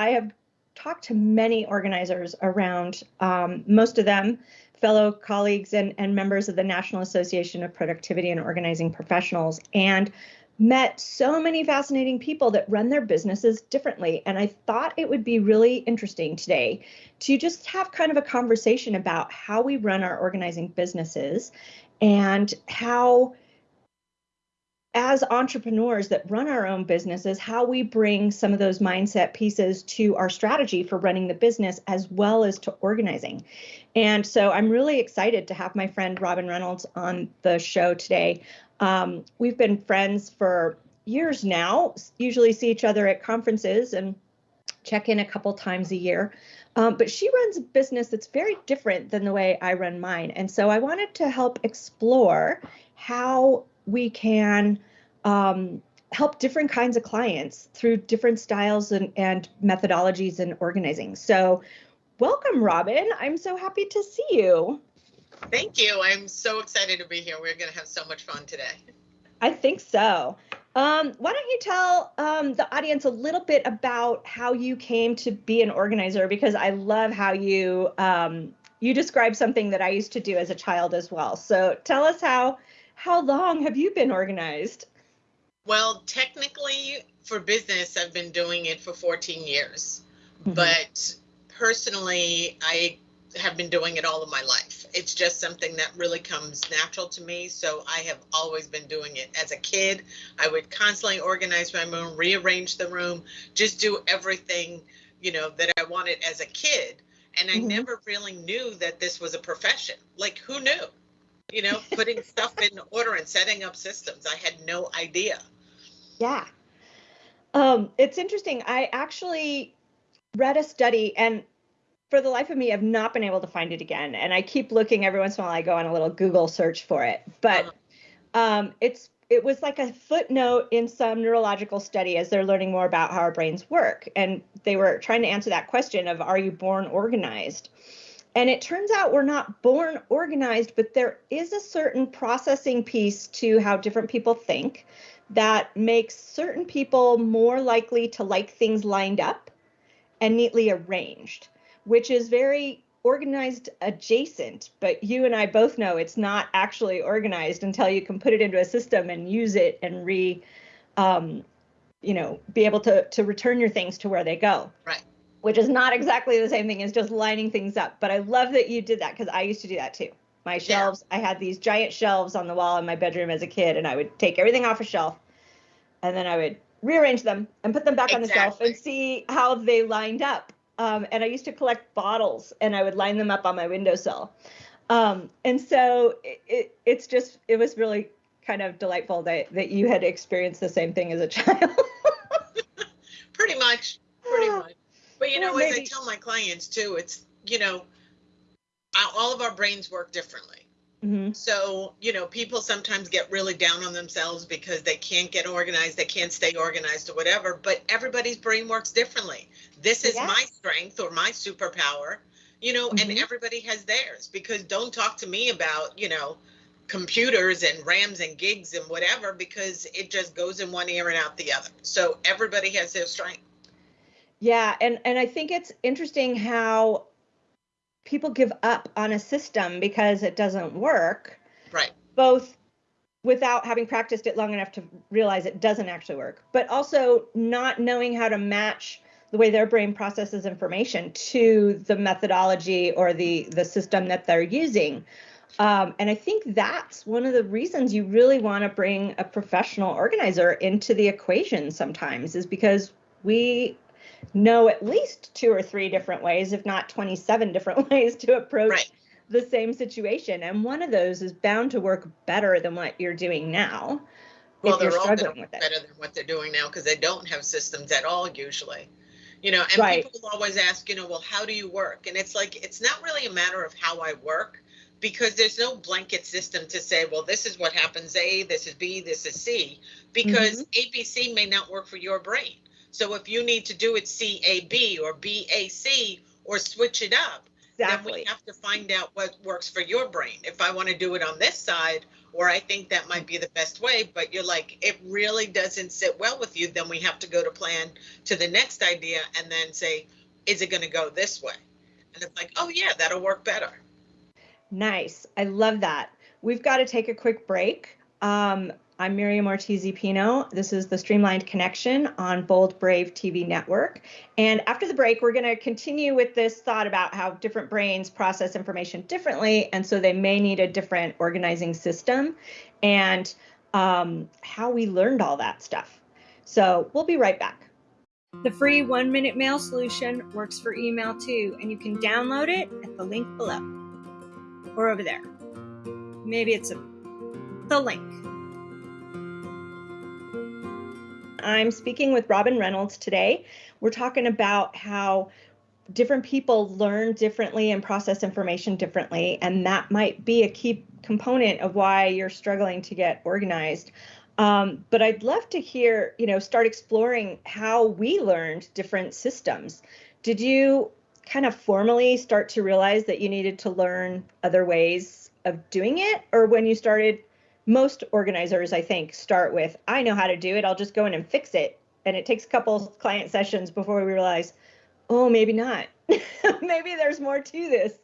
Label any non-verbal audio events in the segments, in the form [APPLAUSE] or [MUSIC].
I have talked to many organizers around, um, most of them fellow colleagues and, and members of the National Association of Productivity and Organizing Professionals, and met so many fascinating people that run their businesses differently. And I thought it would be really interesting today to just have kind of a conversation about how we run our organizing businesses and how as entrepreneurs that run our own businesses, how we bring some of those mindset pieces to our strategy for running the business as well as to organizing. And so I'm really excited to have my friend Robin Reynolds on the show today. Um, we've been friends for years now, usually see each other at conferences and check in a couple times a year. Um, but she runs a business that's very different than the way I run mine. And so I wanted to help explore how we can um, help different kinds of clients through different styles and, and methodologies and organizing. So, welcome, Robin. I'm so happy to see you. Thank you. I'm so excited to be here. We're going to have so much fun today. I think so. Um, why don't you tell um, the audience a little bit about how you came to be an organizer? Because I love how you um, you describe something that I used to do as a child as well. So tell us how how long have you been organized? Well, technically, for business, I've been doing it for 14 years. Mm-hmm. But personally, I have been doing it all of my life. It's just something that really comes natural to me. So I have always been doing it. As a kid, I would constantly organize my room, rearrange the room, just do everything, you know, that I wanted as a kid. And I mm-hmm. never really knew that this was a profession. Like, who knew? You know, putting stuff in order and setting up systems. I had no idea. Yeah. Um, it's interesting. I actually read a study and for the life of me, I've not been able to find it again. And I keep looking every once in a while. I go on a little Google search for it, but uh-huh. um, it's it was like a footnote in some neurological study as they're learning more about how our brains work, and they were trying to answer that question of Are you born organized? And it turns out we're not born organized, but there is a certain processing piece to how different people think that makes certain people more likely to like things lined up and neatly arranged, which is very organized adjacent. But you and I both know it's not actually organized until you can put it into a system and use it and re, um, you know, be able to to return your things to where they go. Right which is not exactly the same thing as just lining things up. But I love that you did that because I used to do that too. My shelves, yeah. I had these giant shelves on the wall in my bedroom as a kid, and I would take everything off a shelf and then I would rearrange them and put them back exactly. on the shelf and see how they lined up. Um, and I used to collect bottles and I would line them up on my windowsill. Um, and so it, it, it's just, it was really kind of delightful that, that you had experienced the same thing as a child. [LAUGHS] [LAUGHS] pretty much, pretty much. But you know, as I tell my clients too, it's you know, all of our brains work differently. Mm-hmm. So, you know, people sometimes get really down on themselves because they can't get organized, they can't stay organized or whatever, but everybody's brain works differently. This is my strength or my superpower, you know, mm-hmm. and everybody has theirs because don't talk to me about, you know, computers and RAMs and gigs and whatever because it just goes in one ear and out the other. So everybody has their strength. Yeah, and and I think it's interesting how people give up on a system because it doesn't work. Right. Both without having practiced it long enough to realize it doesn't actually work, but also not knowing how to match the way their brain processes information to the methodology or the the system that they're using. Um, and I think that's one of the reasons you really want to bring a professional organizer into the equation sometimes is because we know at least two or three different ways, if not 27 [LAUGHS] different ways to approach right. the same situation. And one of those is bound to work better than what you're doing now. Well, they're all better than what they're doing now because they don't have systems at all usually. You know, and right. people always ask, you know, well, how do you work? And it's like, it's not really a matter of how I work because there's no blanket system to say, well, this is what happens A, this is B, this is C, because mm-hmm. ABC may not work for your brain. So if you need to do it CAB or BAC or switch it up, exactly. then we have to find out what works for your brain. If I want to do it on this side or I think that might be the best way, but you're like, it really doesn't sit well with you, then we have to go to plan to the next idea and then say, is it going to go this way? And it's like, oh, yeah, that'll work better. Nice. I love that. We've got to take a quick break. Um, I'm Miriam Ortiz Pino. This is the Streamlined Connection on Bold Brave TV network. And after the break, we're going to continue with this thought about how different brains process information differently. And so they may need a different organizing system and um, how we learned all that stuff. So we'll be right back. The free one minute mail solution works for email too, and you can download it at the link below or over there. Maybe it's a, the link. I'm speaking with Robin Reynolds today. We're talking about how different people learn differently and process information differently, and that might be a key component of why you're struggling to get organized. Um, but I'd love to hear, you know, start exploring how we learned different systems. Did you kind of formally start to realize that you needed to learn other ways of doing it, or when you started most organizers, I think, start with, I know how to do it. I'll just go in and fix it. And it takes a couple client sessions before we realize, oh, maybe not. [LAUGHS] maybe there's more to this.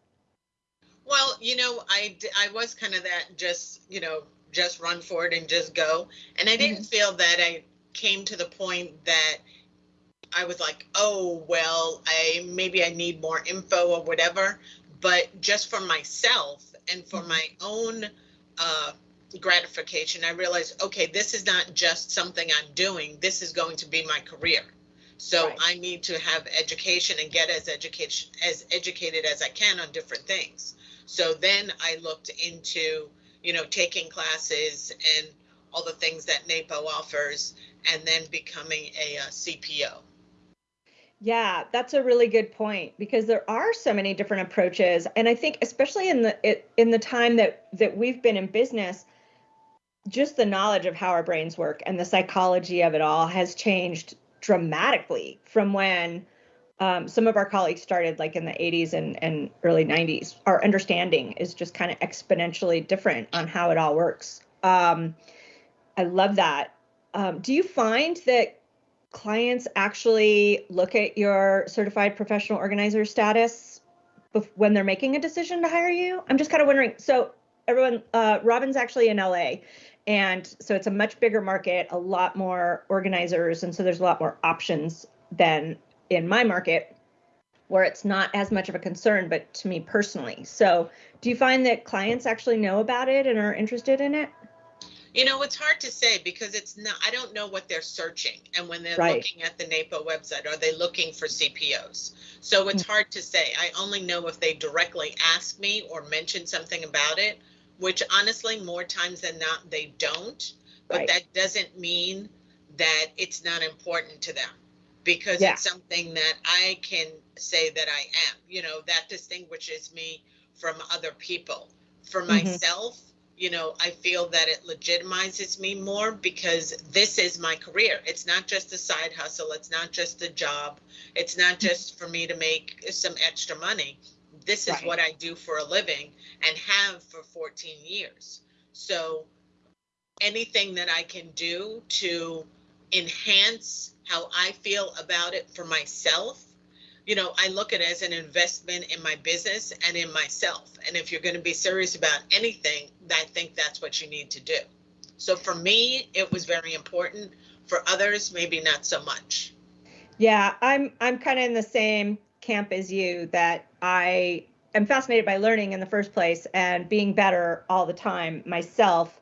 Well, you know, I, I was kind of that just, you know, just run for it and just go. And I didn't mm-hmm. feel that I came to the point that I was like, oh, well, I maybe I need more info or whatever. But just for myself and for mm-hmm. my own uh, gratification, I realized, okay, this is not just something I'm doing. This is going to be my career. So right. I need to have education and get as education as educated as I can on different things. So then I looked into, you know, taking classes and all the things that NAPO offers, and then becoming a, uh, a CPO. Yeah, that's a really good point because there are so many different approaches, and I think especially in the in the time that that we've been in business, just the knowledge of how our brains work and the psychology of it all has changed dramatically from when um, some of our colleagues started like in the 80s and, and early 90s our understanding is just kind of exponentially different on how it all works. Um, i love that. Um, do you find that clients actually look at your certified professional organizer status when they're making a decision to hire you? I'm just kind of wondering. So everyone uh, robin's actually in la and so it's a much bigger market, a lot more organizers. And so there's a lot more options than in my market where it's not as much of a concern, but to me personally. So do you find that clients actually know about it and are interested in it? You know, it's hard to say because it's not, I don't know what they're searching. And when they're right. looking at the NAPO website, are they looking for CPOs? So it's mm-hmm. hard to say. I only know if they directly ask me or mention something about it which honestly, more times than not, they don't. But right. that doesn't mean that it's not important to them because yeah. it's something that I can say that I am. You know, that distinguishes me from other people. For mm-hmm. myself, you know, I feel that it legitimizes me more because this is my career. It's not just a side hustle, it's not just a job, it's not mm-hmm. just for me to make some extra money this is right. what I do for a living and have for 14 years. So anything that I can do to enhance how I feel about it for myself, you know, I look at it as an investment in my business and in myself. And if you're going to be serious about anything, I think that's what you need to do. So for me, it was very important. For others, maybe not so much. Yeah, I'm I'm kind of in the same camp as you that I am fascinated by learning in the first place and being better all the time myself,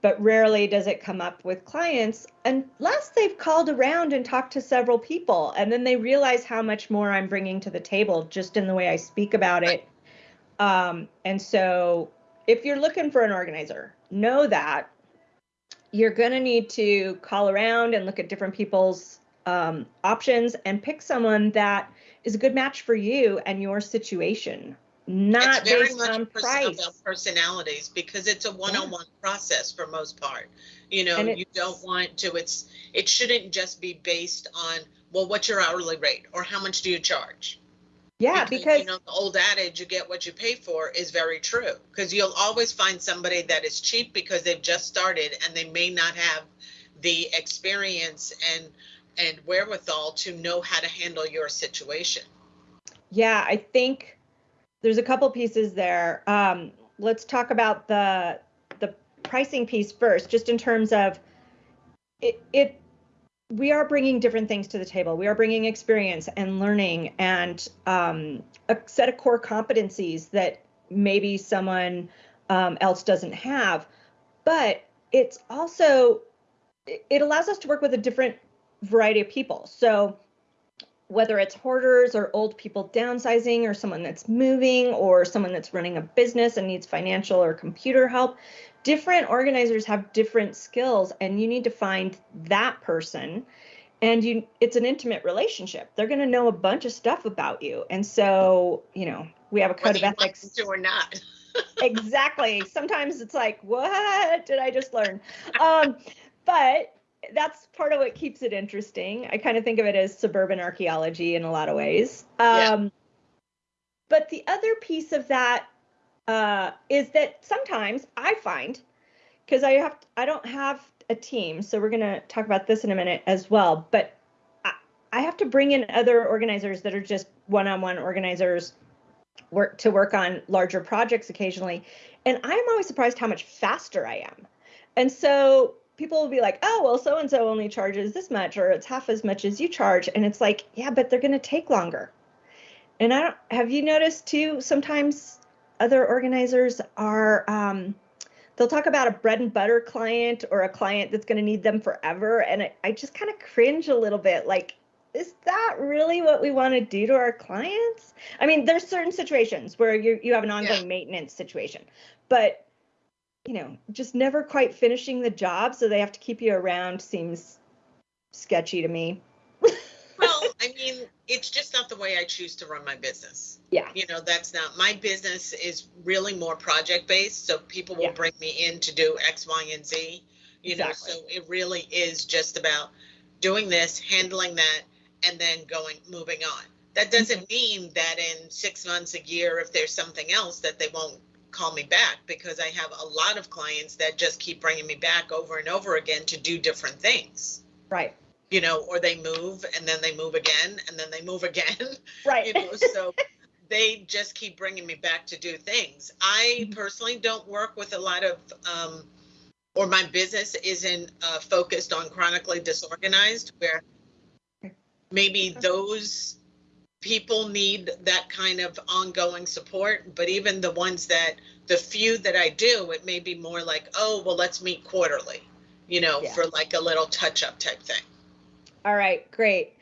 but rarely does it come up with clients unless they've called around and talked to several people and then they realize how much more I'm bringing to the table just in the way I speak about it. Um, and so if you're looking for an organizer, know that you're going to need to call around and look at different people's um, options and pick someone that is a good match for you and your situation not it's very based much on price. about personalities because it's a one-on-one yeah. process for most part you know you don't want to it's it shouldn't just be based on well what's your hourly rate or how much do you charge Yeah, because, because, you know the old adage "you get what you pay for" is very true. Because you'll always find somebody that is cheap because they've just started and they may not have the experience and and wherewithal to know how to handle your situation. Yeah, I think there's a couple pieces there. Um, let's talk about the the pricing piece first, just in terms of it, it we are bringing different things to the table. We are bringing experience and learning and um, a set of core competencies that maybe someone um, else doesn't have. But it's also, it allows us to work with a different variety of people. So whether it's hoarders or old people downsizing or someone that's moving or someone that's running a business and needs financial or computer help, different organizers have different skills and you need to find that person. And you it's an intimate relationship. They're going to know a bunch of stuff about you. And so you know we have a code Whether of ethics to or not. [LAUGHS] Exactly. Sometimes it's like what did i just learn? Um, but that's part of what keeps it interesting i kind of think of it as suburban archaeology in a lot of ways um, yeah. but the other piece of that uh, is that sometimes I find because I have I don't have a team, so we're gonna talk about this in a minute as well. But I, I have to bring in other organizers that are just one-on-one organizers work to work on larger projects occasionally, and I'm always surprised how much faster I am. And so people will be like, "Oh, well, so and so only charges this much, or it's half as much as you charge," and it's like, yeah, but they're gonna take longer. And I don't have you noticed too sometimes other organizers are um, they'll talk about a bread and butter client or a client that's going to need them forever and I, I just kind of cringe a little bit like is that really what we want to do to our clients i mean there's certain situations where you you have an ongoing yeah. maintenance situation but you know just never quite finishing the job so they have to keep you around seems sketchy to me [LAUGHS] well i mean it's just not the way I choose to run my business. Yeah. You know, that's not my business is really more project based. So people will yeah. bring me in to do X, Y, and Z. You exactly. know, so it really is just about doing this, handling that, and then going moving on. That doesn't mm-hmm. mean that in six months, a year, if there's something else, that they won't call me back because I have a lot of clients that just keep bringing me back over and over again to do different things. Right you know, or they move and then they move again and then they move again. [LAUGHS] Right. You know, so they just keep bringing me back to do things. I mm-hmm. personally don't work with a lot of, um, or my business isn't uh, focused on chronically disorganized, where maybe those people need that kind of ongoing support. But even the ones that, the few that I do, it may be more like, oh, well, let's meet quarterly, you know, yeah. for like a little touch up type thing. All right, great.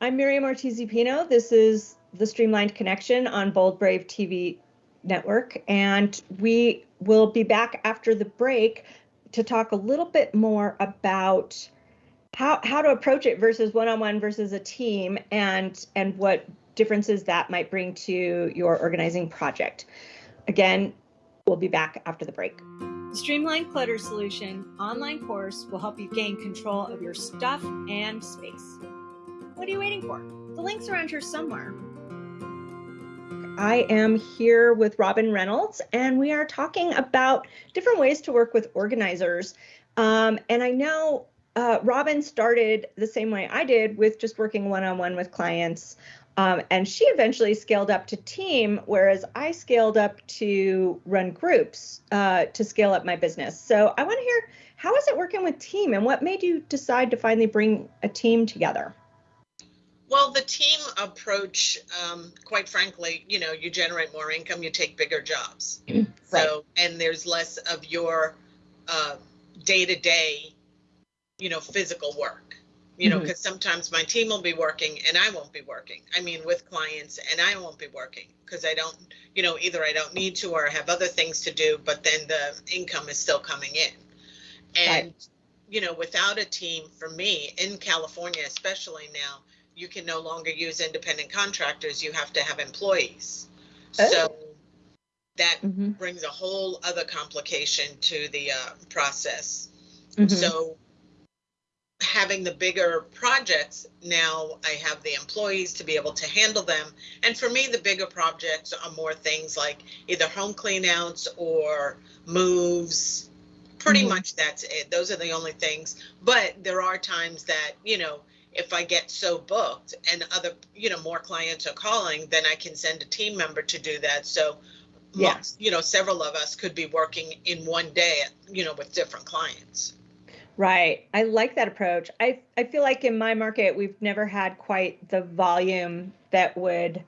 I'm Miriam Ortiz Pino. This is the Streamlined Connection on Bold Brave TV network, and we will be back after the break to talk a little bit more about how how to approach it versus one-on-one versus a team and and what differences that might bring to your organizing project. Again, we'll be back after the break. The Streamline Clutter Solution online course will help you gain control of your stuff and space. What are you waiting for? The link's around here somewhere. I am here with Robin Reynolds, and we are talking about different ways to work with organizers. Um, and I know uh, Robin started the same way I did with just working one on one with clients um, and she eventually scaled up to team, whereas I scaled up to run groups uh, to scale up my business. So I want to hear how is it working with team and what made you decide to finally bring a team together? Well, the team approach, um, quite frankly, you know, you generate more income, you take bigger jobs. [CLEARS THROAT] right. So, and there's less of your day to day, you know, physical work you know, because mm-hmm. sometimes my team will be working and I won't be working. I mean, with clients and I won't be working because I don't, you know, either I don't need to or I have other things to do, but then the income is still coming in. And, right. you know, without a team, for me in California, especially now, you can no longer use independent contractors. You have to have employees. Oh. So that mm-hmm. brings a whole other complication to the uh, process. Mm-hmm. So having the bigger projects, now I have the employees to be able to handle them. And for me, the bigger projects are more things like either home cleanouts or moves. Pretty mm-hmm. much that's it. Those are the only things. But there are times that, you know, if I get so booked and other, you know, more clients are calling, then I can send a team member to do that. So, yeah. you know, several of us could be working in one day, you know, with different clients. Right. I like that approach. I, I feel like in my market, we've never had quite the volume that would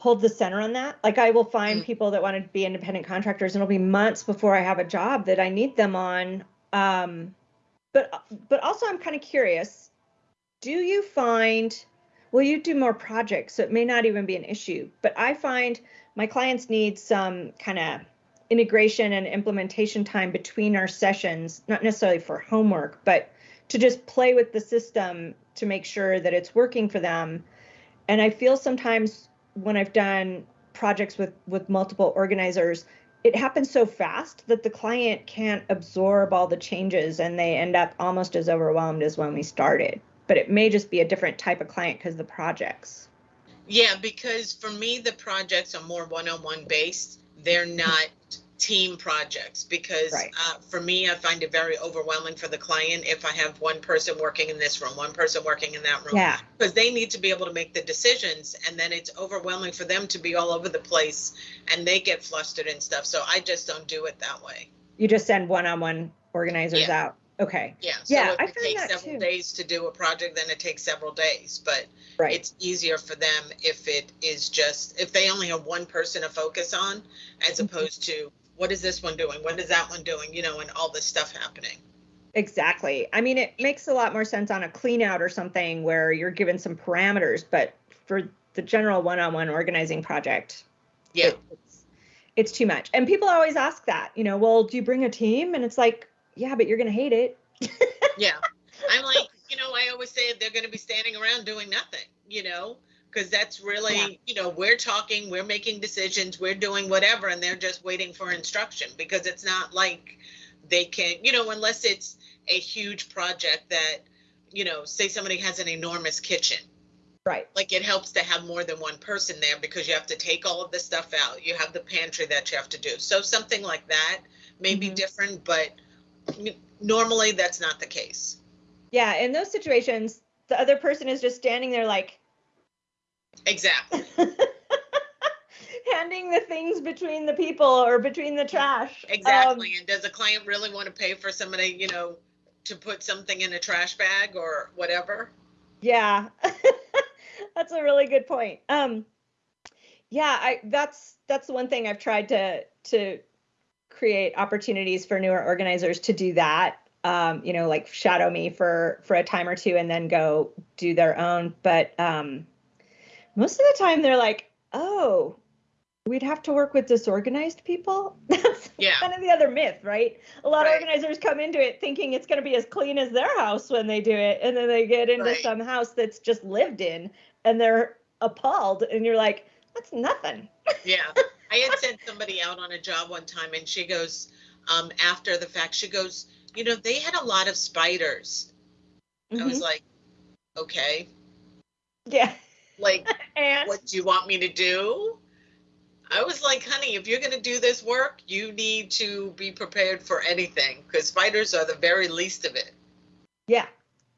hold the center on that. Like I will find mm. people that want to be independent contractors and it'll be months before I have a job that I need them on. Um, but but also I'm kind of curious. Do you find well you do more projects, so it may not even be an issue, but I find my clients need some kind of integration and implementation time between our sessions, not necessarily for homework, but to just play with the system to make sure that it's working for them. And I feel sometimes when I've done projects with with multiple organizers, it happens so fast that the client can't absorb all the changes and they end up almost as overwhelmed as when we started. But it may just be a different type of client because the projects. Yeah, because for me the projects are more one-on-one based. They're not team projects because right. uh, for me, I find it very overwhelming for the client if I have one person working in this room, one person working in that room. Yeah. Because they need to be able to make the decisions, and then it's overwhelming for them to be all over the place, and they get flustered and stuff. So I just don't do it that way. You just send one-on-one organizers yeah. out. Okay. Yeah. So yeah, I it takes several too. days to do a project, then it takes several days. But right. it's easier for them if it is just if they only have one person to focus on, as mm-hmm. opposed to what is this one doing? What is that one doing? You know, and all this stuff happening. Exactly. I mean, it makes a lot more sense on a clean out or something where you're given some parameters, but for the general one-on-one organizing project, yeah, it, it's, it's too much. And people always ask that, you know, well, do you bring a team? And it's like, yeah, but you're gonna hate it. yeah, [LAUGHS] I'm like, you know, I always say they're gonna be standing around doing nothing, you know because that's really yeah. you know we're talking we're making decisions we're doing whatever and they're just waiting for instruction because it's not like they can you know unless it's a huge project that you know say somebody has an enormous kitchen right like it helps to have more than one person there because you have to take all of the stuff out you have the pantry that you have to do so something like that may mm-hmm. be different but normally that's not the case yeah in those situations the other person is just standing there like Exactly. [LAUGHS] Handing the things between the people or between the trash. Exactly. Um, and does a client really want to pay for somebody, you know, to put something in a trash bag or whatever? Yeah. [LAUGHS] that's a really good point. Um yeah, I that's that's the one thing I've tried to to create opportunities for newer organizers to do that. Um, you know, like shadow me for for a time or two and then go do their own. But um most of the time they're like, oh, we'd have to work with disorganized people. [LAUGHS] That's yeah. kind of the other myth, right? A lot right. of organizers come into it thinking it's going to be as clean as their house when they do it. And then they get into right. some house that's just lived in and they're appalled. And you're like, that's nothing. yeah. [LAUGHS] I had sent somebody out on a job one time and she goes, um, after the fact, she goes, you know, they had a lot of spiders. Mm-hmm. I was mm-hmm. like, okay. Yeah. Like, [LAUGHS] and what do you want me to do? I was like, honey, if you're going to do this work, you need to be prepared for anything because spiders are the very least of it. Yeah.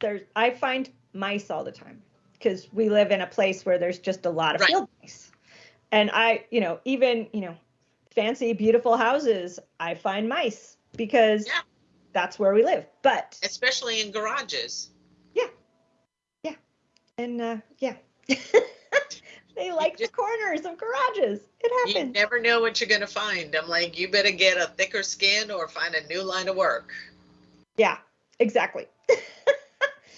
There's, I find mice all the time because we live in a place where there's just a lot of right. field mice. And I, you know, even, you know, fancy, beautiful houses, I find mice because yeah. that's where we live. But especially in garages. Yeah. Yeah. And uh, yeah, [LAUGHS] they like just, the corners of garages. It happens. You never know what you're going to find. I'm like, you better get a thicker skin or find a new line of work. Yeah, exactly. [LAUGHS]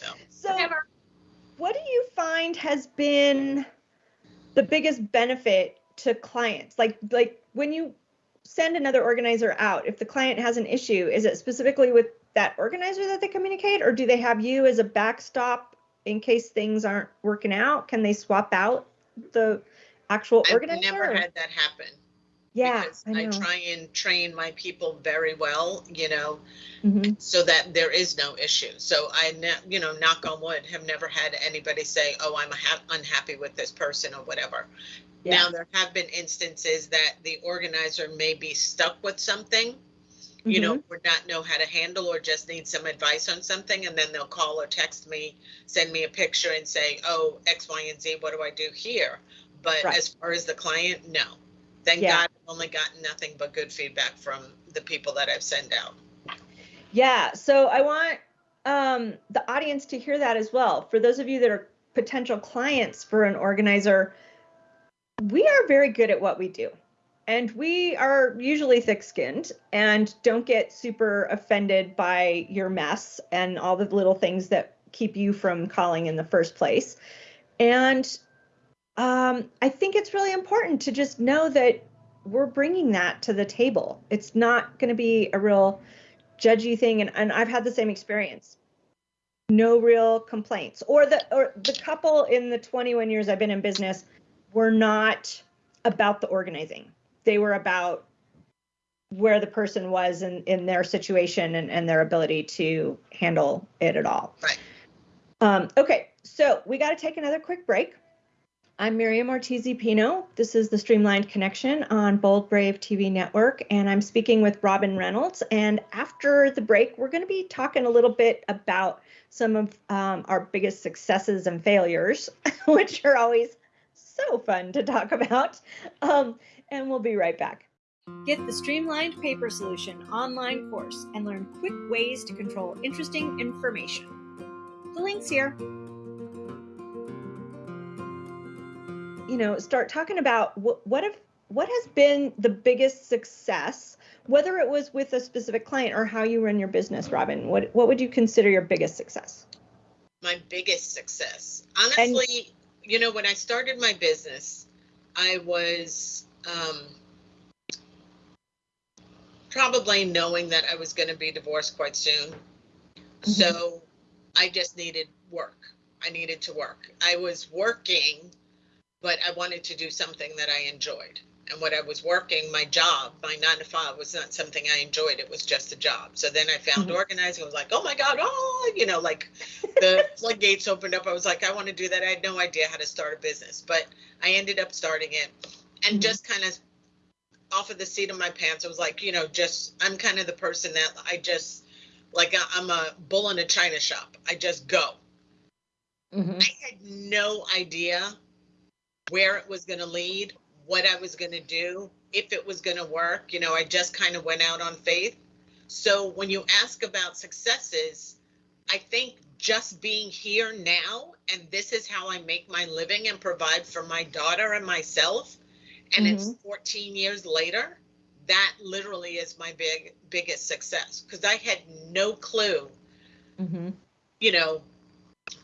so, so what do you find has been the biggest benefit to clients? Like, like when you send another organizer out, if the client has an issue, is it specifically with that organizer that they communicate, or do they have you as a backstop in case things aren't working out? Can they swap out the actual I've organizer? I've never had that happen. Yeah. I, I try and train my people very well, you know, mm-hmm. so that there is no issue. So I, you know, knock on wood, have never had anybody say, "Oh, I'm ha- unhappy with this person" or whatever. Yeah. Now there have been instances that the organizer may be stuck with something, you mm-hmm. know, or not know how to handle or just need some advice on something, and then they'll call or text me, send me a picture, and say, "Oh, X, Y, and Z. What do I do here?" But right. as far as the client, no. Thank yeah. God, I've only gotten nothing but good feedback from the people that I've sent out. Yeah. So I want um, the audience to hear that as well. For those of you that are potential clients for an organizer, we are very good at what we do. And we are usually thick skinned and don't get super offended by your mess and all the little things that keep you from calling in the first place. And um, I think it's really important to just know that we're bringing that to the table. It's not going to be a real judgy thing, and, and I've had the same experience. No real complaints, or the or the couple in the 21 years I've been in business were not about the organizing. They were about where the person was in, in their situation and, and their ability to handle it at all. Right. Um, okay, so we got to take another quick break. I'm Miriam Ortiz Pino. This is the Streamlined Connection on Bold Brave TV Network, and I'm speaking with Robin Reynolds. And after the break, we're going to be talking a little bit about some of um, our biggest successes and failures, [LAUGHS] which are always so fun to talk about. Um, and we'll be right back. Get the Streamlined Paper Solution online course and learn quick ways to control interesting information. The link's here. you know, start talking about what what if what has been the biggest success, whether it was with a specific client or how you run your business, Robin. What what would you consider your biggest success? My biggest success, honestly, and, you know, when I started my business, I was um, probably knowing that I was going to be divorced quite soon. Mm-hmm. So I just needed work. I needed to work. I was working but I wanted to do something that I enjoyed. And what I was working, my job, my nine to five, was not something I enjoyed. It was just a job. So then I found mm-hmm. organizing. I was like, oh my God, oh, you know, like the [LAUGHS] floodgates opened up. I was like, I want to do that. I had no idea how to start a business, but I ended up starting it and mm-hmm. just kind of off of the seat of my pants. I was like, you know, just, I'm kind of the person that I just, like, I'm a bull in a china shop. I just go. Mm-hmm. I had no idea where it was going to lead, what I was going to do, if it was going to work. You know, I just kind of went out on faith. So when you ask about successes, I think just being here now and this is how I make my living and provide for my daughter and myself and mm-hmm. it's 14 years later that literally is my big biggest success because I had no clue mm-hmm. you know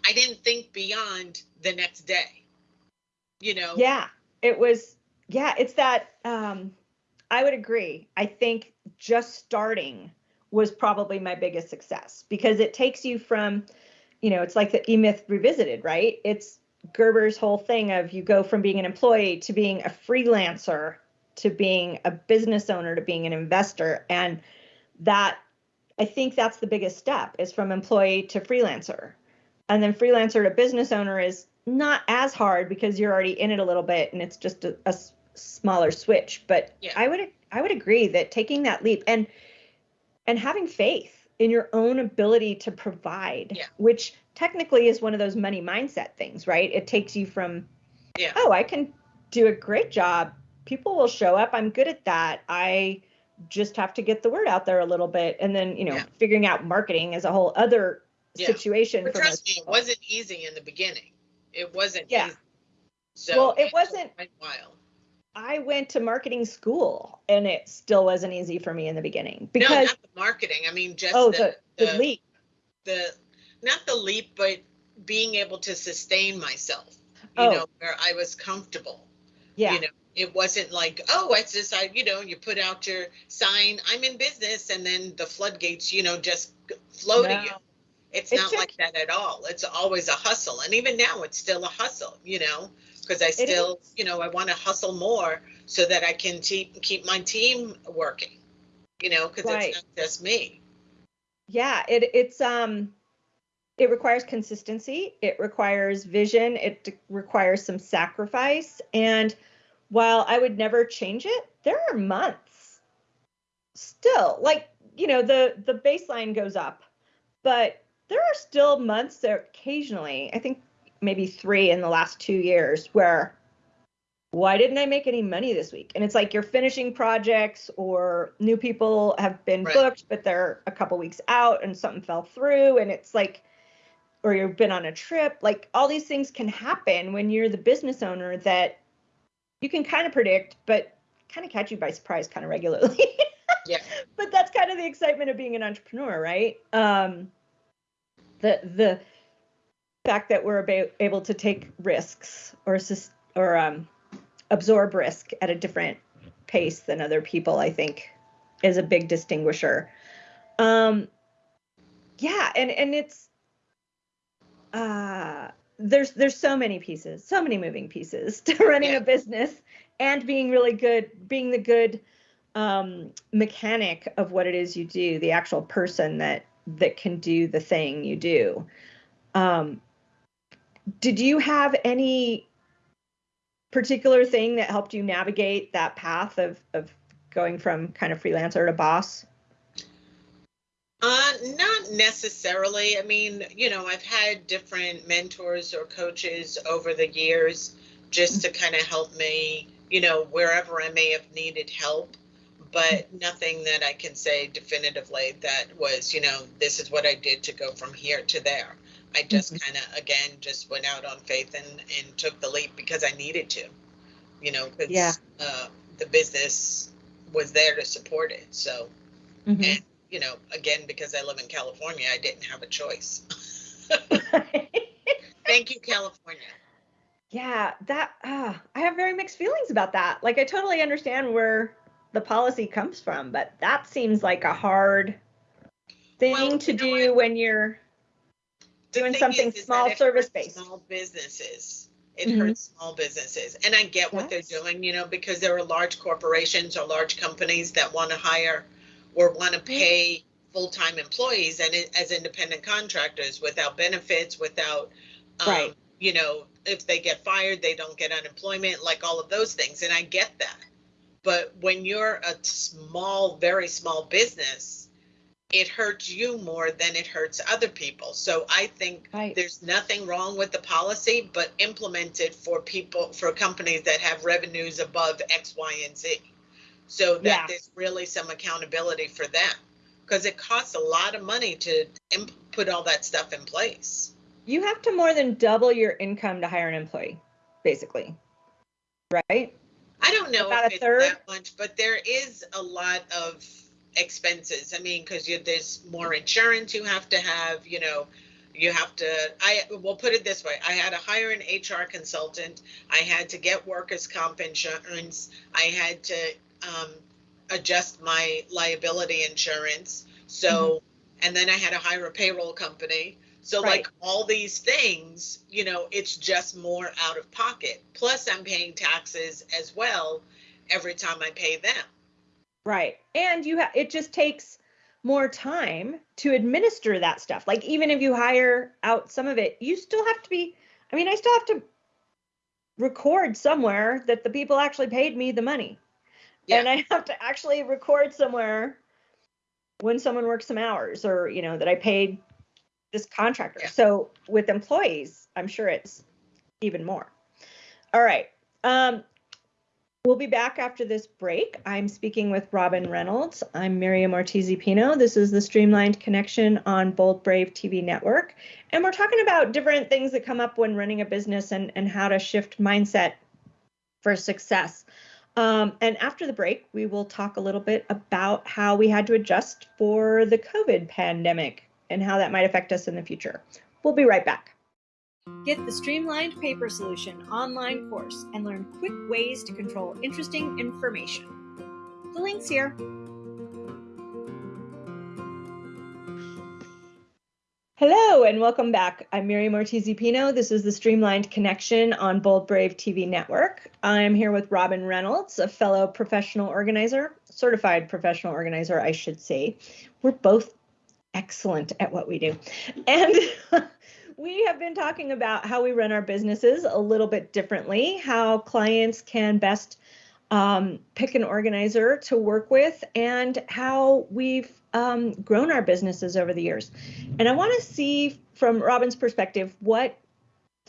I didn't think beyond the next day you know yeah it was yeah it's that um i would agree i think just starting was probably my biggest success because it takes you from you know it's like the e-myth revisited right it's gerber's whole thing of you go from being an employee to being a freelancer to being a business owner to being an investor and that i think that's the biggest step is from employee to freelancer and then freelancer to business owner is not as hard because you're already in it a little bit and it's just a, a smaller switch but yeah. i would i would agree that taking that leap and and having faith in your own ability to provide yeah. which technically is one of those money mindset things right it takes you from yeah. oh i can do a great job people will show up i'm good at that i just have to get the word out there a little bit and then you know yeah. figuring out marketing is a whole other situation but trust me it wasn't easy in the beginning it wasn't. Yeah. Easy. So well, it wasn't. While. I went to marketing school and it still wasn't easy for me in the beginning because no, not the marketing. I mean, just oh, the, the, the leap. The not the leap, but being able to sustain myself. You oh. know, where I was comfortable. Yeah. You know, it wasn't like, oh, it's just I, you know, you put out your sign, I'm in business, and then the floodgates, you know, just flow no. to you. It's, not like that at all. It's always a hustle. And even now, it's still a hustle, you know, because I still, you know, I want to hustle more so that I can keep keep my team working. You know, because right. it's not just me. Yeah, it it's um it requires consistency, it requires vision, it requires some sacrifice and while I would never change it, there are months still like, you know, the the baseline goes up, but there are still months that occasionally, I think maybe 3 in the last 2 years where why didn't I make any money this week? And it's like you're finishing projects or new people have been right. booked, but they're a couple weeks out and something fell through. And it's like, or you've been on a trip. Like all these things can happen when you're the business owner that you can kind of predict, but kind of catch you by surprise kind of regularly. [LAUGHS] yeah. But that's kind of the excitement of being an entrepreneur, right? Um, the the fact that we're able to take risks or or um, absorb risk at a different pace than other people, I think, is a big distinguisher. Um, yeah, and and it's uh, there's there's so many pieces, so many moving pieces [LAUGHS] to running yeah. a business and being really good, being the good um, mechanic of what it is you do, the actual person that that can do the thing you do. Um, did you have any particular thing that helped you navigate that path of of going from kind of freelancer to boss? Uh, not necessarily. I mean, you know, I've had different mentors or coaches over the years just to kind of help me, you know, wherever I may have needed help, but nothing that I can say definitively that was, you know, this is what I did to go from here to there. I just mm-hmm. kind of again just went out on faith and and took the leap because I needed to, you know, because yeah. uh, the business was there to support it. So, mm-hmm. and you know, again because I live in California, I didn't have a choice. [LAUGHS] Thank you, California. Yeah, that uh, I have very mixed feelings about that. Like I totally understand where the policy comes from, but that seems like a hard thing well, to do when you're doing something is, is small service based. Small businesses. It mm-hmm. hurts small businesses. And I get what they're doing, you know, because there are large corporations or large companies that want to hire or want to pay full-time employees and as independent contractors without benefits, without um, right. you know, if they get fired, they don't get unemployment, like all of those things. And I get that. But when you're a small, very small business, it hurts you more than it hurts other people. So I think right. there's nothing wrong with the policy, but implement it for people, for companies that have revenues above X, Y, and Z. So that yeah. there's really some accountability for them because it costs a lot of money to imp- put all that stuff in place. You have to more than double your income to hire an employee, basically. Right? I don't know About if it's third? that much, but there is a lot of expenses. I mean, because there's more insurance you have to have, you know, you have to i will put it this way i had to hire an hr consultant i had to get workers comp insurance i had to um, adjust my liability insurance so mm-hmm. and then i had to hire a payroll company so right. like all these things you know it's just more out of pocket plus i'm paying taxes as well every time i pay them Right. And you have it just takes more time to administer that stuff. Like even if you hire out some of it, you still have to be I mean, I still have to record somewhere that the people actually paid me the money. Yeah. And I [LAUGHS] have to actually record somewhere when someone works some hours or, you know, that I paid this contractor. Yeah. So with employees, I'm sure it's even more. All right. Um, We'll be back after this break. I'm speaking with Robin Reynolds. I'm Miriam Ortiz Pino. This is the Streamlined Connection on Bold Brave TV network. And we're talking about different things that come up when running a business and, and how to shift mindset for success. Um, and after the break, we will talk a little bit about how we had to adjust for the COVID pandemic and how that might affect us in the future. We'll be right back. Get the Streamlined Paper Solution online course and learn quick ways to control interesting information. The link's here. Hello and welcome back. I'm Miriam Ortiz Pino. This is the Streamlined Connection on Bold Brave TV Network. I'm here with Robin Reynolds, a fellow professional organizer, certified professional organizer, I should say. We're both excellent at what we do. And [LAUGHS] we have been talking about how we run our businesses a little bit differently, how clients can best um, pick an organizer to work with, and how we've um, grown our businesses over the years. And I want to see from Robin's perspective what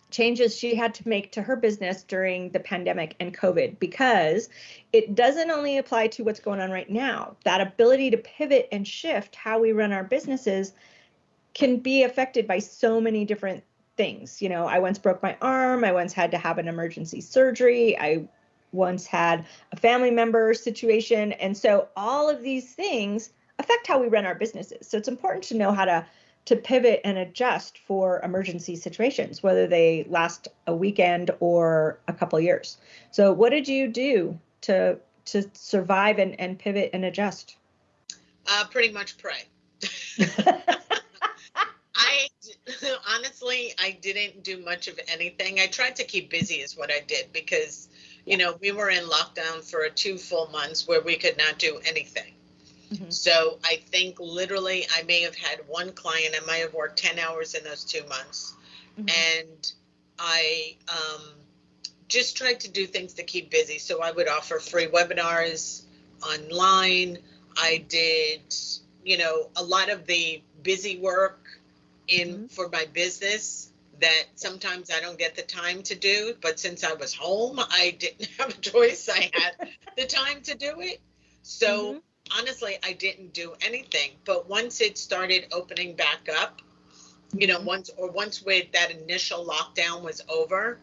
changes she had to make to her business during the pandemic and COVID because it doesn't only apply to what's going on right now. That ability to pivot and shift how we run our businesses can be affected by so many different things. You know, I once broke my arm, I once had to have an emergency surgery, I once had a family member situation. And so all of these things affect how we run our businesses. So it's important to know how to to pivot and adjust for emergency situations, whether they last a weekend or a couple years. So what did you do to to survive and, and pivot and adjust? Uh, pretty much pray. [LAUGHS] I honestly, I didn't do much of anything. I tried to keep busy, is what I did, because you know we were in lockdown for two full months where we could not do anything. Mm-hmm. So I think literally I may have had one client. I might have worked 10 hours in those two months. Mm-hmm. And I um, just tried to do things to keep busy. So I would offer free webinars online. I did, you know, a lot of the busy work in mm-hmm. for my business that sometimes I don't get the time to do. But since I was home, I didn't [LAUGHS] have a choice. I had the time to do it. So mm-hmm honestly, I didn't do anything. But once it started opening back up, you know, mm-hmm. once or once with that initial lockdown was over,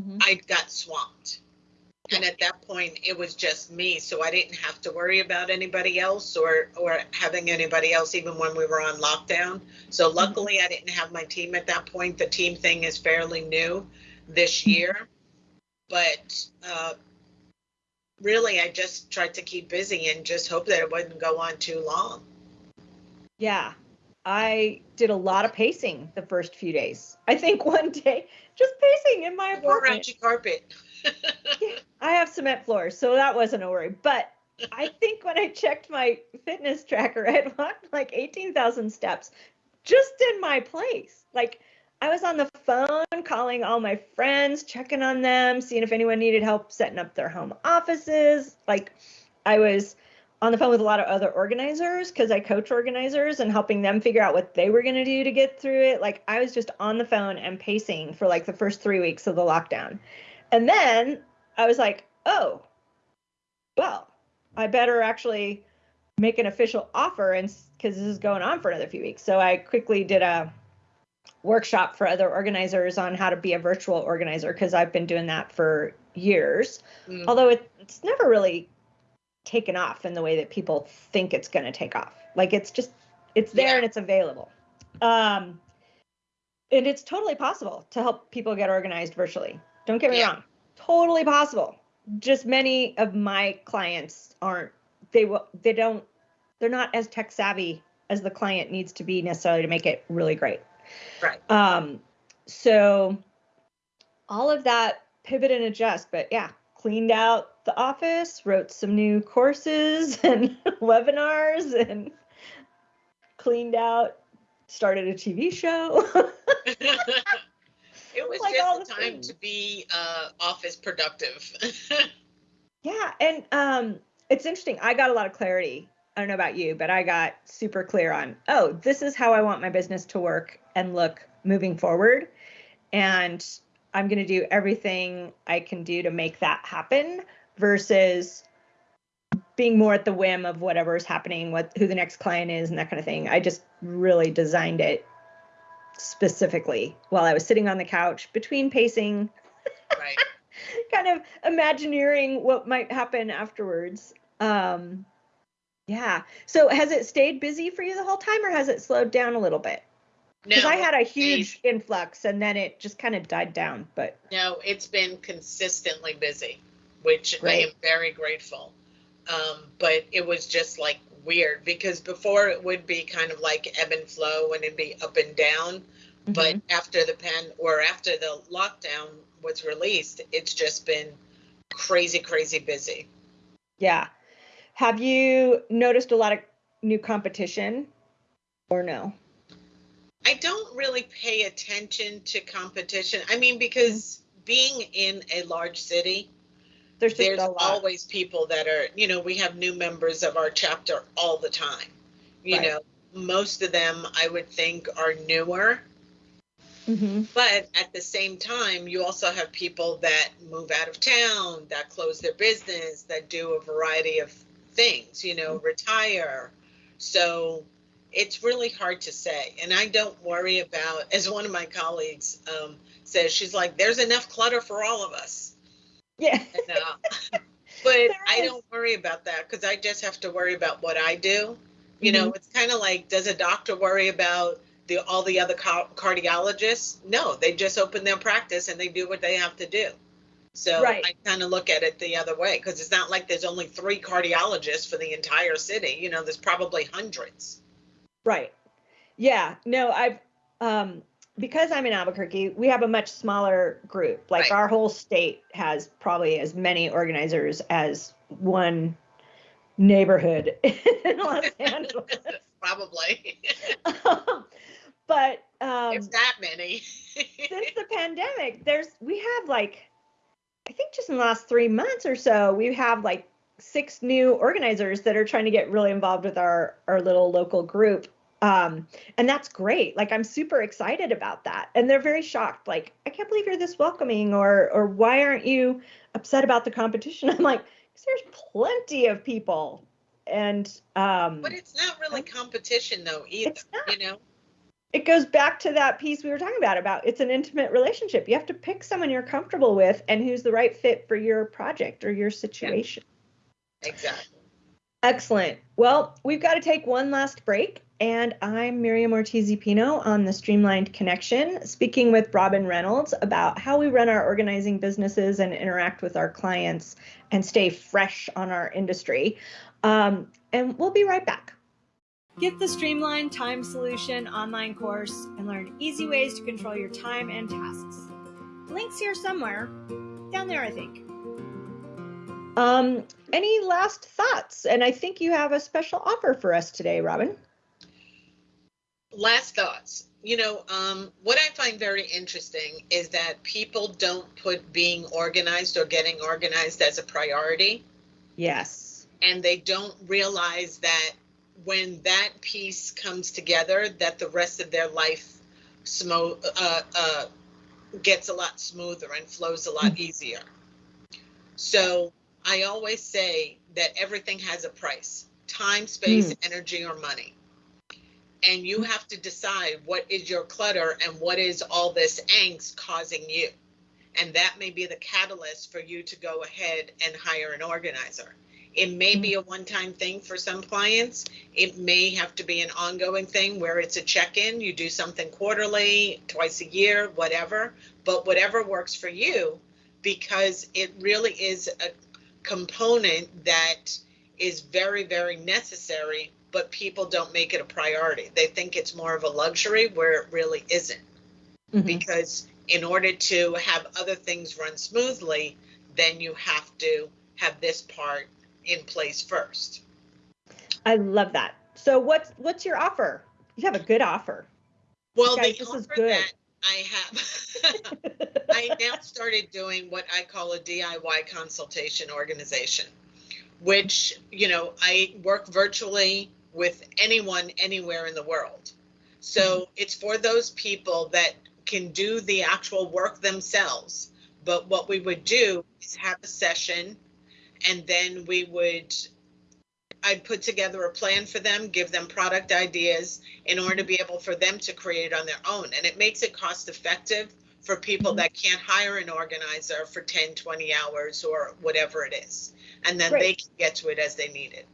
mm-hmm. I got swamped. And at that point, it was just me, so I didn't have to worry about anybody else or or having anybody else, even when we were on lockdown. So mm-hmm. luckily, I didn't have my team at that point. The team thing is fairly new this mm-hmm. year, but uh, really, I just tried to keep busy and just hope that it wouldn't go on too long. Yeah, I did a lot of pacing the first few days. I think one day, just pacing in my apartment. Carpet. I have cement floors, so that wasn't a worry. But I think when I checked my fitness tracker, [LAUGHS] I had walked like 18,000 steps just in my place. Like I was on the phone calling all my friends, checking on them, seeing if anyone needed help setting up their home offices. Like I was on the phone with a lot of other organizers because I coach organizers and helping them figure out what they were going to do to get through it. Like I was just on the phone and pacing for like the first three weeks of the lockdown. And then I was like, oh, well, I better actually make an official offer and because this is going on for another few weeks. So I quickly did a workshop for other organizers on how to be a virtual organizer because I've been doing that for years. Mm. Although it, it's never really taken off in the way that people think it's going to take off. Like it's just it's there yeah. and it's available. Um and it's totally possible to help people get organized virtually. Don't get me yeah. wrong. Totally possible. Just many of my clients aren't they will they don't they're not as tech savvy as the client needs to be necessarily to make it really great. Right. Um, so all of that pivot and adjust, but yeah, cleaned out the office, wrote some new courses [LAUGHS] and webinars, and cleaned out, started a TV show. [LAUGHS] [LAUGHS] it was like just a time things. to be uh, office productive. [LAUGHS] yeah, and um, it's interesting. I got a lot of clarity I don't know about you, but I got super clear on, oh, this is how I want my business to work and look moving forward. And I'm going to do everything I can do to make that happen versus being more at the whim of whatever's happening, what who the next client is and that kind of thing. I just really designed it specifically while I was sitting on the couch between pacing. Right. [LAUGHS] kind of imagineering what might happen afterwards. Um, yeah. So has it stayed busy for you the whole time or has it slowed down a little bit? Because no, I had a huge influx and then it just kind of died down. But no, it's been consistently busy, which Great. I am very grateful. Um, but it was just like weird because before it would be kind of like ebb and flow and it'd be up and down. Mm-hmm. But after the pen or after the lockdown was released, it's just been crazy, crazy busy. Yeah. Have you noticed a lot of new competition or no? I don't really pay attention to competition. I mean, because being in a large city, there's, there's always people that are, you know, we have new members of our chapter all the time. You right. know, most of them I would think are newer. Mm-hmm. But at the same time, you also have people that move out of town, that close their business, that do a variety of things, you know, mm-hmm. retire. So it's really hard to say. And I don't worry about, as one of my colleagues um, says, she's like, there's enough clutter for all of us. Yeah. And, [LAUGHS] uh, but I don't worry about that because I just have to worry about what I do. You mm-hmm. know, it's kind of like, does a doctor worry about the all the other ca- cardiologists? No, they just open their practice and they do what they have to do. So right. I kind of look at it the other way because it's not like there's only three cardiologists for the entire city. You know, there's probably hundreds. Right. Yeah. No, I've um because I'm in Albuquerque, we have a much smaller group. Like right. our whole state has probably as many organizers as one neighborhood [LAUGHS] in Los [LAUGHS] Angeles. probably. [LAUGHS] but um it's that many. since the pandemic, there's we have like I think just in the last three months or so, we have like six new organizers that are trying to get really involved with our our little local group um, and that's great. Like i'm super excited about that. And they're very shocked like i can't believe you're this welcoming or or why aren't you upset about the competition? [LAUGHS] I'm like there's plenty of people. And um but it's not really competition though either it's not. you know? It goes back to that piece we were talking about about it's an intimate relationship. You have to pick someone you're comfortable with and who's the right fit for your project or your situation. Yeah. exactly excellent well we've got to take one last break and I'm Miriam Ortiz Pino on the Streamlined Connection, speaking with Robin Reynolds about how we run our organizing businesses and interact with our clients and stay fresh on our industry. Um, and we'll be right back. Get the Streamlined Time Solution online course and learn easy ways to control your time and tasks. Links here somewhere, down there, I think. Um, any last thoughts? And I think you have a special offer for us today, Robin last thoughts. You know, um, what I find very interesting is that people don't put being organized or getting organized as a priority. Yes. And they don't realize that when that piece comes together, that the rest of their life smo- uh, uh, gets a lot smoother and flows a lot mm-hmm. easier. So I always say that everything has a price time, space, mm. energy, or money and you have to decide what is your clutter and what is all this angst causing you. And that may be the catalyst for you to go ahead and hire an organizer. It may be a one time thing for some clients. It may have to be an ongoing thing where it's a check in. You do something quarterly, twice a year, whatever. But whatever works for you, because it really is a component that is very, very necessary but people don't make it a priority. They think it's more of a luxury where it really isn't. Mm-hmm. Because in order to have other things run smoothly, then you have to have this part in place first. I love that. So what's what's your offer? You have a good offer. Well, Guys, the this is good. I have [LAUGHS] I now started doing what I call a DIY consultation organization, which, you know, I work virtually with anyone anywhere in the world. So mm-hmm. it's for those people that can do the actual work themselves. But what we would do is have a session and then we would I'd put together a plan for them, give them product ideas in order to be able for them to create it on their own. And it makes it cost effective for people mm-hmm. that can't hire an organizer for 10, 20 hours or whatever it is. And then Great. they can get to it as they need it.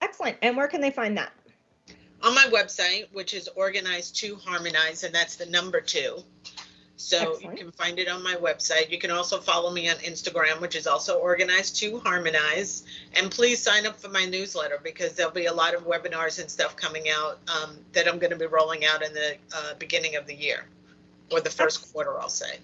Excellent. And where can they find that? On my website, which is organized to harmonize, and that's the number two. So Excellent. you can find it on my website. You can also follow me on Instagram, which is also organized to harmonize. And please sign up for my newsletter because there'll be a lot of webinars and stuff coming out um, that I'm going to be rolling out in the uh, beginning of the year or the first quarter, I'll say.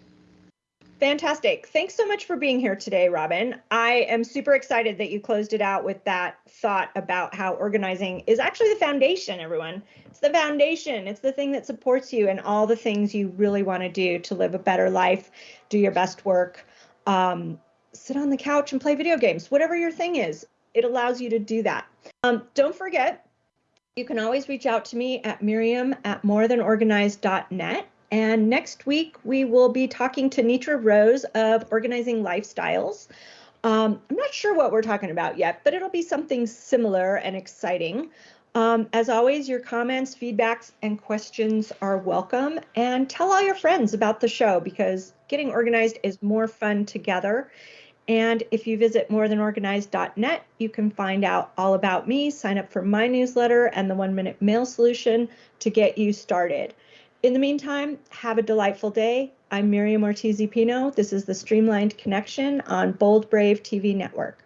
Fantastic. Thanks so much for being here today, Robin. I am super excited that you closed it out with that thought about how organizing is actually the foundation, everyone. It's the foundation, it's the thing that supports you and all the things you really want to do to live a better life, do your best work, um, sit on the couch and play video games, whatever your thing is. It allows you to do that. Um, don't forget, you can always reach out to me at miriam at morethanorganized.net and next week, we will be talking to Nitra Rose of Organizing Lifestyles. Um, I'm not sure what we're talking about yet, but it'll be something similar and exciting. Um, as always, your comments, feedbacks, and questions are welcome. And tell all your friends about the show because getting organized is more fun together. And if you visit morethanorganized.net, you can find out all about me, sign up for my newsletter, and the one minute mail solution to get you started. In the meantime, have a delightful day. I'm Miriam Ortiz Pino. This is the Streamlined Connection on Bold Brave TV Network.